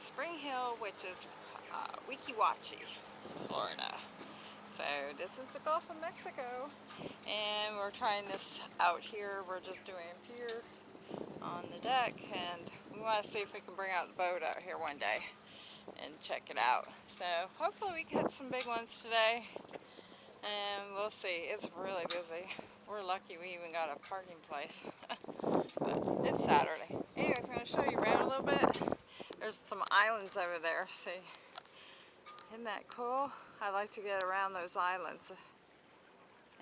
Spring Hill, which is uh, Weeki Wachee, Florida. So this is the Gulf of Mexico and we're trying this out here. We're just doing pier on the deck and we want to see if we can bring out the boat out here one day and check it out. So hopefully we catch some big ones today and we'll see. It's really busy. We're lucky we even got a parking place. but it's Saturday. Anyways, I'm going to show you around a little bit. There's some islands over there. See, isn't that cool? I like to get around those islands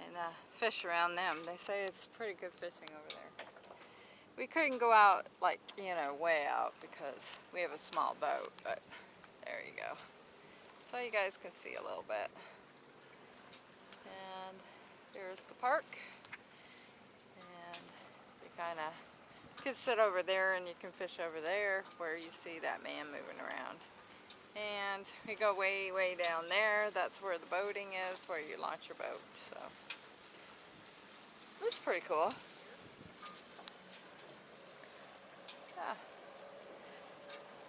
and uh, fish around them. They say it's pretty good fishing over there. We couldn't go out like, you know, way out because we have a small boat, but there you go. So you guys can see a little bit. And here's the park. And you kind of could sit over there and you can fish over there where you see that man moving around. And we go way, way down there. That's where the boating is, where you launch your boat. So it was pretty cool. Yeah.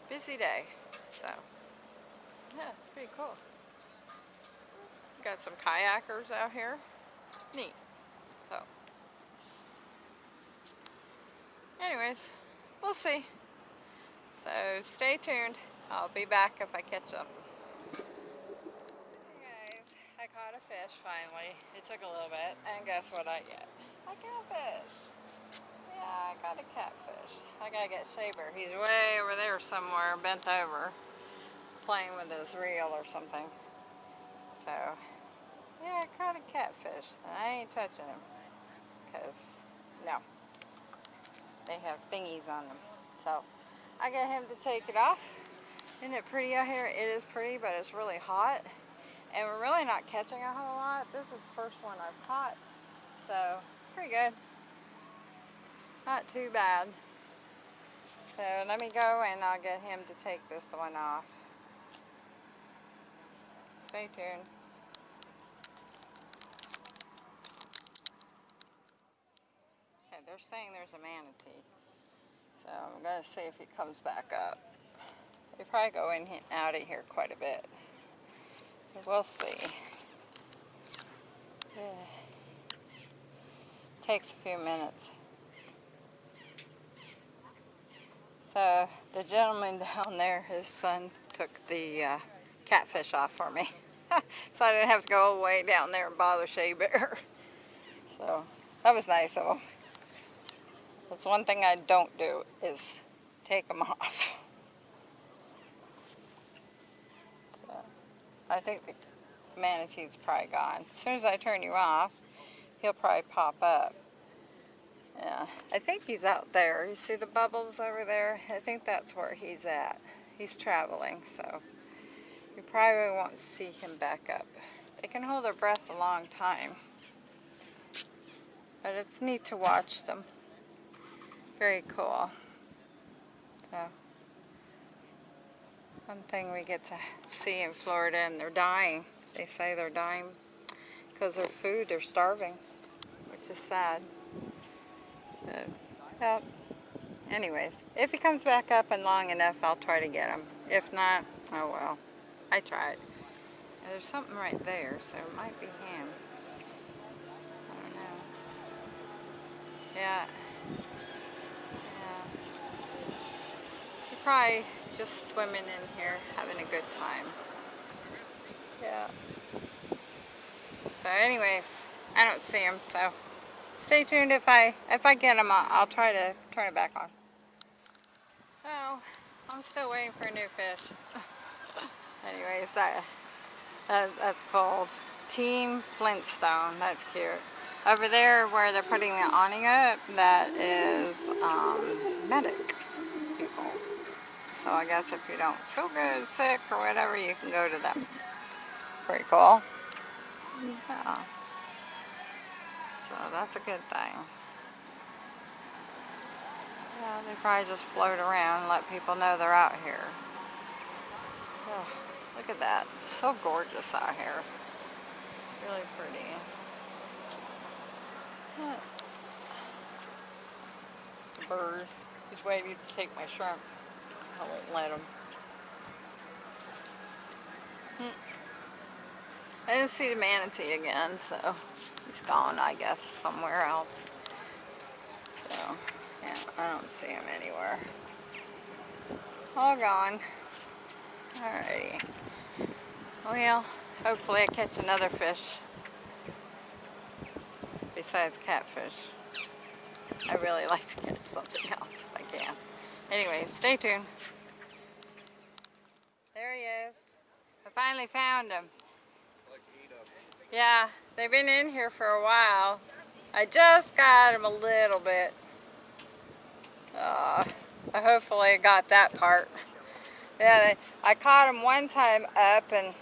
Busy day. So yeah, pretty cool. Got some kayakers out here. Neat. So anyways, we'll see. So stay tuned. I'll be back if I catch them. Hey guys, I caught a fish finally. It took a little bit, and guess what I get? A catfish. Yeah, I got a catfish. I gotta get Saber. He's way over there somewhere, bent over, playing with his reel or something. So, yeah, I caught a catfish. I ain't touching him, because, no. They have thingies on them. So, I got him to take it off. Isn't it pretty out here? It is pretty, but it's really hot. And we're really not catching a whole lot. This is the first one I've caught. So, pretty good. Not too bad. So, let me go and I'll get him to take this one off. Stay tuned. They're saying there's a manatee. So, I'm going to see if he comes back up. They probably go in and out of here quite a bit. We'll see. Yeah. Takes a few minutes. So the gentleman down there, his son took the uh, catfish off for me. so I didn't have to go all the way down there and bother Shea Bear. So that was nice of him. That's one thing I don't do is take them off. I think the manatee's probably gone. As soon as I turn you off, he'll probably pop up. Yeah, I think he's out there. You see the bubbles over there? I think that's where he's at. He's traveling, so you probably won't see him back up. They can hold their breath a long time. But it's neat to watch them. Very cool. So one thing we get to see in Florida and they're dying. They say they're dying because their food, they're starving, which is sad. But, yep. Anyways, if he comes back up and long enough, I'll try to get him. If not, oh well. I tried. There's something right there, so it might be him. I don't know. Yeah. Probably just swimming in here, having a good time. Yeah. So anyways, I don't see them, so stay tuned. If I if I get them, I'll, I'll try to turn it back on. Oh, I'm still waiting for a new fish. anyways, that, that, that's called Team Flintstone. That's cute. Over there where they're putting the awning up, that is um, Medic. So I guess if you don't feel good, sick, or whatever, you can go to them. Pretty cool. Yeah. So that's a good thing. Yeah, they probably just float around and let people know they're out here. Oh, look at that. So gorgeous out here. Really pretty. Bird. He's waiting to take my shrimp. I won't let them. Hmm. I didn't see the manatee again, so he's gone, I guess, somewhere else. So, yeah, I don't see him anywhere. All gone. Alrighty. Well, hopefully I catch another fish besides catfish. I really like to catch something else if I can. Anyway, stay tuned. There he is. I finally found him. Yeah, they've been in here for a while. I just got him a little bit. Uh, I hopefully got that part. Yeah, I caught him one time up and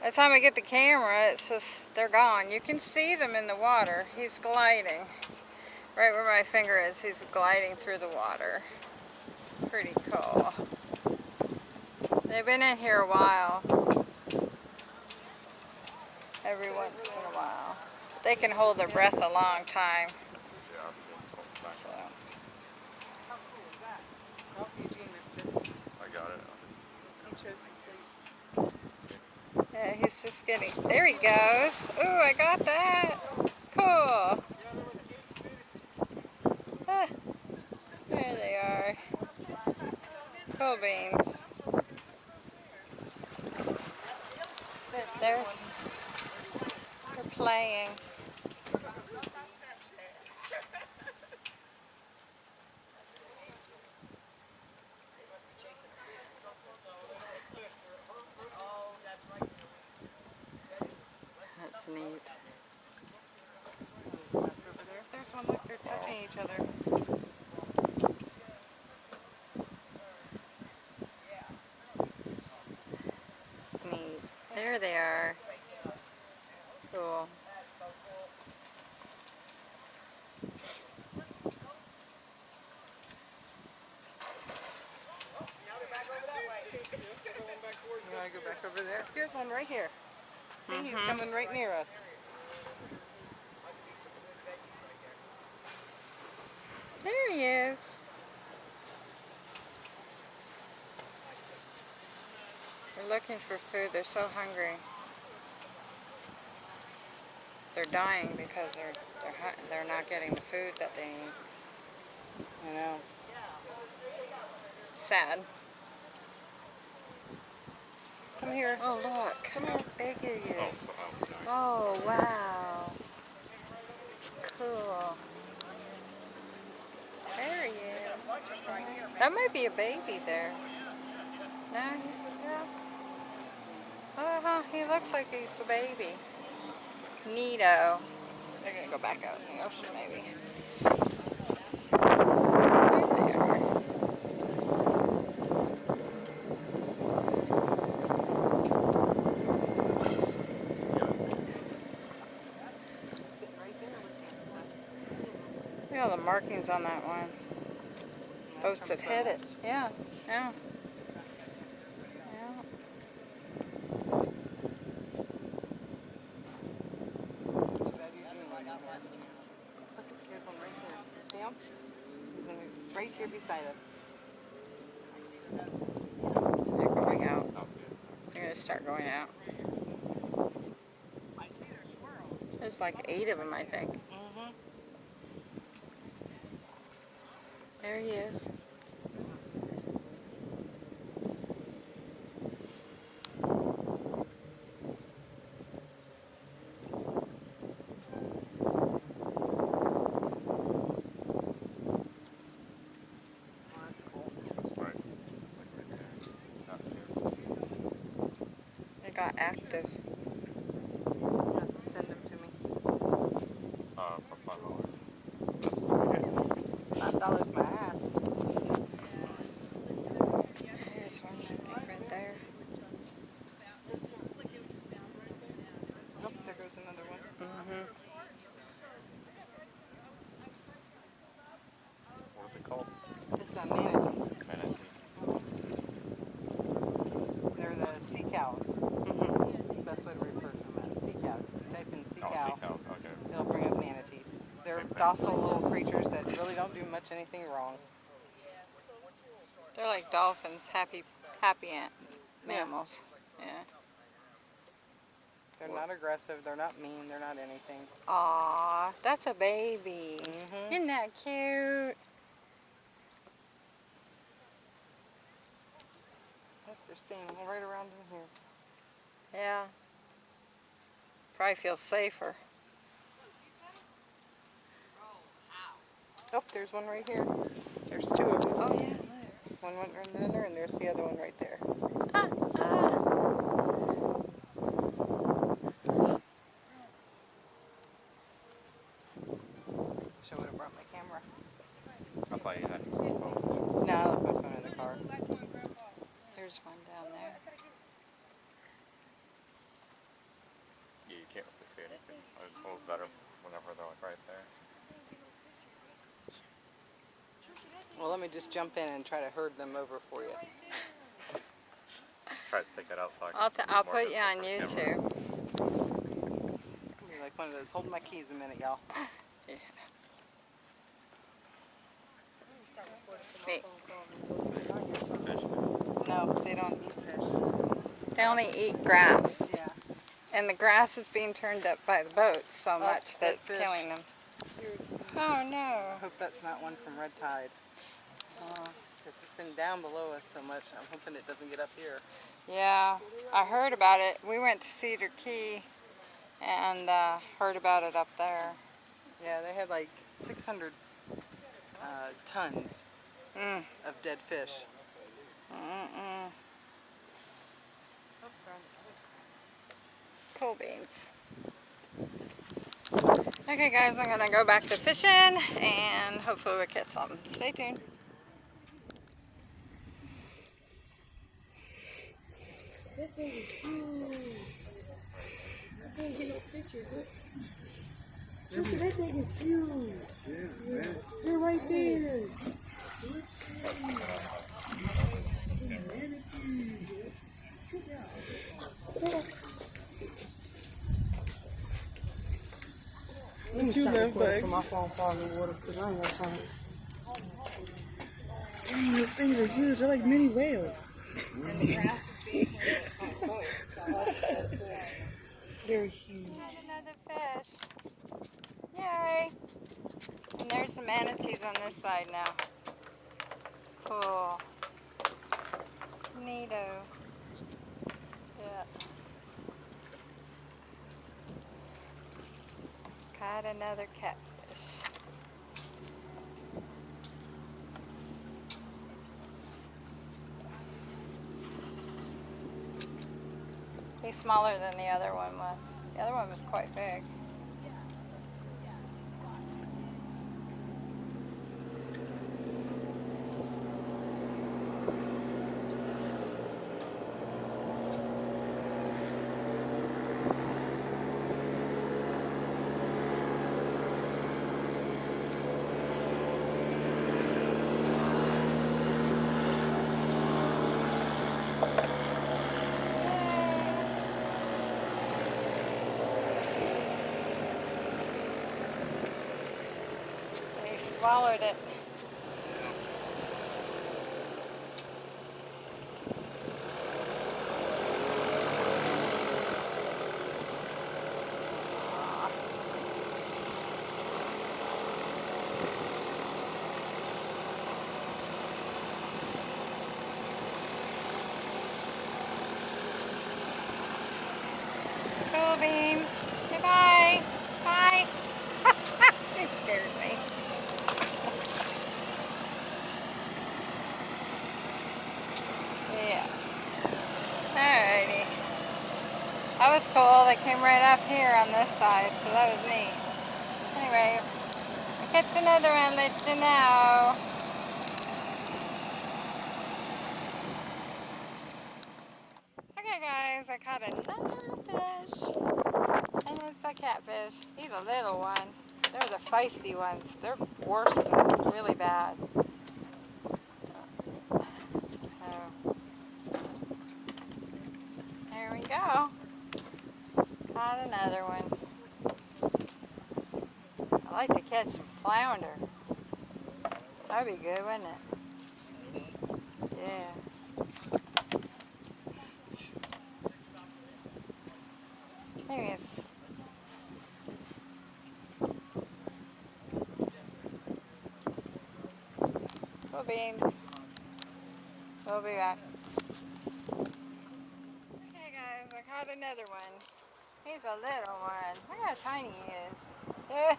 by the time I get the camera, it's just, they're gone. You can see them in the water. He's gliding. Right where my finger is, he's gliding through the water. Pretty cool. They've been in here a while. Every once in a while. They can hold their breath a long time. So. Oh, Eugene missed it. I got it. He chose to sleep. Yeah, he's just getting, there he goes. Ooh, I got that. Cool. Ah, there they are. Cool beans. They're, they're playing. That's neat. There's one. Look, they're touching each other. Neat. There they are. Cool. You want to go back over there? Here's one right here. See, he's Mhm. coming right near us. There he is. They're looking for food. They're so hungry. They're dying because they're they're they're not getting the food that they need. I know. Sad. Come here. Oh look! Come how big he Oh, is. so. Oh wow! Cool. There he is. That might be a baby there. No, he- yeah. Uh huh. He looks like he's the baby. Neato. They're gonna go back out in the ocean, maybe. There they are. Sitting right there with him. Look at all the markings on that one. That's Boats have hit it. Yeah, yeah. Yeah. Too bad Eugene wasn't here. Look, here's one right here. See him? He's gonna- It's right here beside us. They're going out. I'll see it. They're gonna start going out. There's like eight of them, I think. Mm-hmm. There he is. Oh, that's cool. Right. Like right there. Not here. They got active. You have to send them to me. Uh, for five dollars. That's Five dollars my ass. There's one, I think, right there. Oh, there goes another one. Mm-hmm. What is it called? It's a manatee. Manatee. They're the sea cows. Mm-hmm. That's the best way to refer to them. as Sea cows. Type in sea Oh, cow. sea cows. Okay. It'll bring up manatees. They're Same thing. Docile little creatures that really don't do much anything wrong. They're like dolphins, happy, happy ant Yeah. mammals. Yeah. They're not aggressive. They're not mean. They're not anything. Aw, that's a baby. Mhm. Isn't that cute? Yep, They're staying right around in here. Yeah. Probably feels safer. Oh, there's one right here. There's two of them. Oh yeah. One went right there, and there's the other one right there. Ah, ah. Wish I would have brought my camera. I thought you had your phone. No, I left my phone in the car. There's one down there. Yeah, you can't really see anything. It feels better whenever they're like right there. Well, let me just jump in and try to herd them over for you. Try to pick it up so I can. I'll, I'll put you on from the camera. YouTube. Be like one of those. Hold my keys a minute, y'all. Me. Fish. No, they don't eat fish. They only eat grass. Yeah. And the grass is being turned up by the boats so much that that it's fish. killing them. Oh no. I hope that's not one from Red Tide. Uh, Because it's been down below us so much. I'm hoping it doesn't get up here. yeah, I heard about it. We went to Cedar Key and uh, heard about it up there. Yeah, they had like 600 uh, tons Mm. of dead fish. Mm-mm. Cool beans. Okay guys, I'm gonna go back to fishing and hopefully we'll catch something. Stay tuned. Trisha, that thing is huge. They're right there. The two live bugs. My phone fall in the water because I ain't got time. Dang, those things are huge. They're like mini whales. They're huge. Got another fish. Yay! And there's some manatees on this side now. Cool. Neato. Yeah. Caught another catfish. He's smaller than the other one was. The other one was quite big. He swallowed it. Cool beans. Goodbye. Bye. he scared me. Yeah. Alrighty. That was cool. They came right up here on this side, so that was neat. Anyways, I'll catch another one, let you know. Okay guys, I caught another fish. And it's a catfish. He's a little one. They're the feisty ones. They're worse really bad. So, there we go. Caught another one. I like to catch some flounder. That'd be good, wouldn't it? Yeah. Anyways. Cool beans. We'll be back. Okay guys, I caught another one. He's a little one. Look how tiny he is. Eh.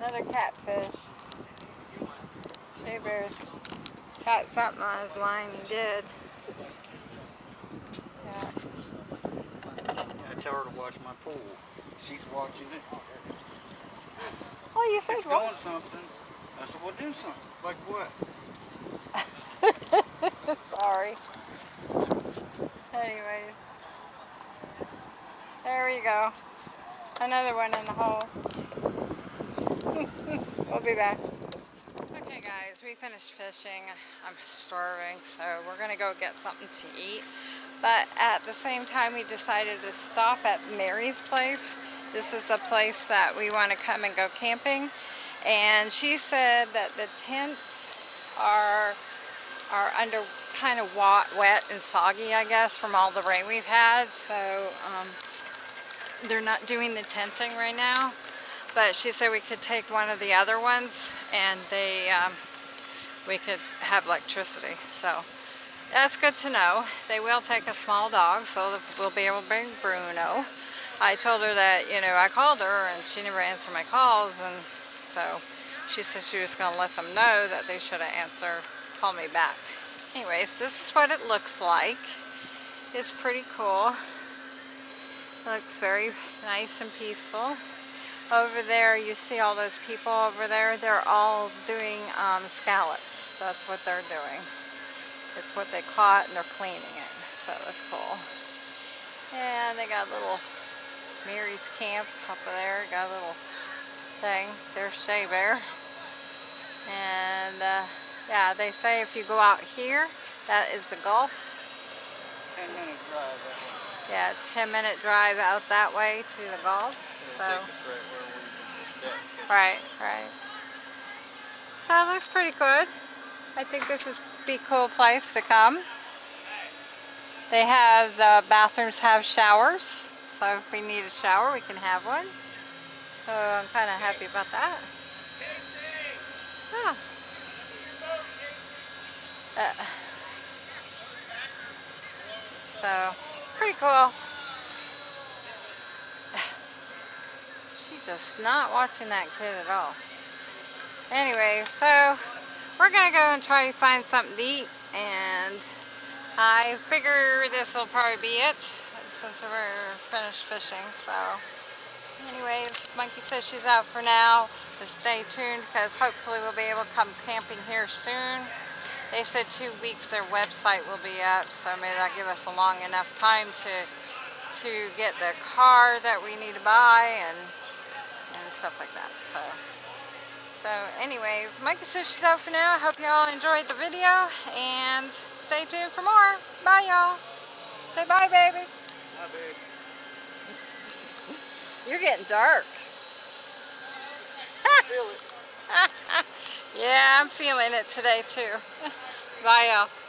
Another catfish. Shea Bear's got something on his line. He did. Yeah. I tell her to watch my pool. She's watching it. Oh, you said It's what? doing something. I said, well, do something. Like what? Sorry. Anyways. There we go. Another one in the hole. we'll be back. Okay guys, we finished fishing. I'm starving, so we're gonna go get something to eat. But at the same time, we decided to stop at Mary's place. This is a place that we want to come and go camping. And she said that the tents are are under kind of wet and soggy, I guess, from all the rain we've had. So um, they're not doing the tenting right now. But she said we could take one of the other ones and they um, we could have electricity. So that's good to know. They will take a small dog, so we'll be able to bring Bruno. I told her that, you know, I called her and she never answered my calls, and so she said she was going to let them know that they should have answered, call me back. Anyways, this is what it looks like. It's pretty cool. Looks very nice and peaceful. Over there, you see all those people over there. They're all doing um, scallops. That's what they're doing. It's what they caught and they're cleaning it. So that's cool. And they got a little Mary's camp up there. Got a little thing. There's Shea Bear. And uh, yeah, they say if you go out here, that is the Gulf. Ten minute drive. Yeah, it's 10 minute drive out that way to the Gulf. It'll So. right where we were just at. fishing. Right, right. So it looks pretty good. I think this is be cool place to come. They have, the bathrooms have showers. So if we need a shower, we can have one. So I'm kind of happy about that. Yeah. Uh, so, pretty cool. She's just not watching that kid at all. Anyway, so we're gonna go and try to find something to eat and I figure this will probably be it since we're finished fishing. So anyways, Monkey says she's out for now, but stay tuned because hopefully we'll be able to come camping here soon. They said two weeks their website will be up, so maybe that'll give us a long enough time to to get the car that we need to buy and and stuff like that. So so anyways, Monkey says she's out for now. I hope y'all enjoyed the video and stay tuned for more. Bye y'all. Say bye baby. Hi, babe. You're getting dark. Feel it. yeah, I'm feeling it today too. Bye y'all.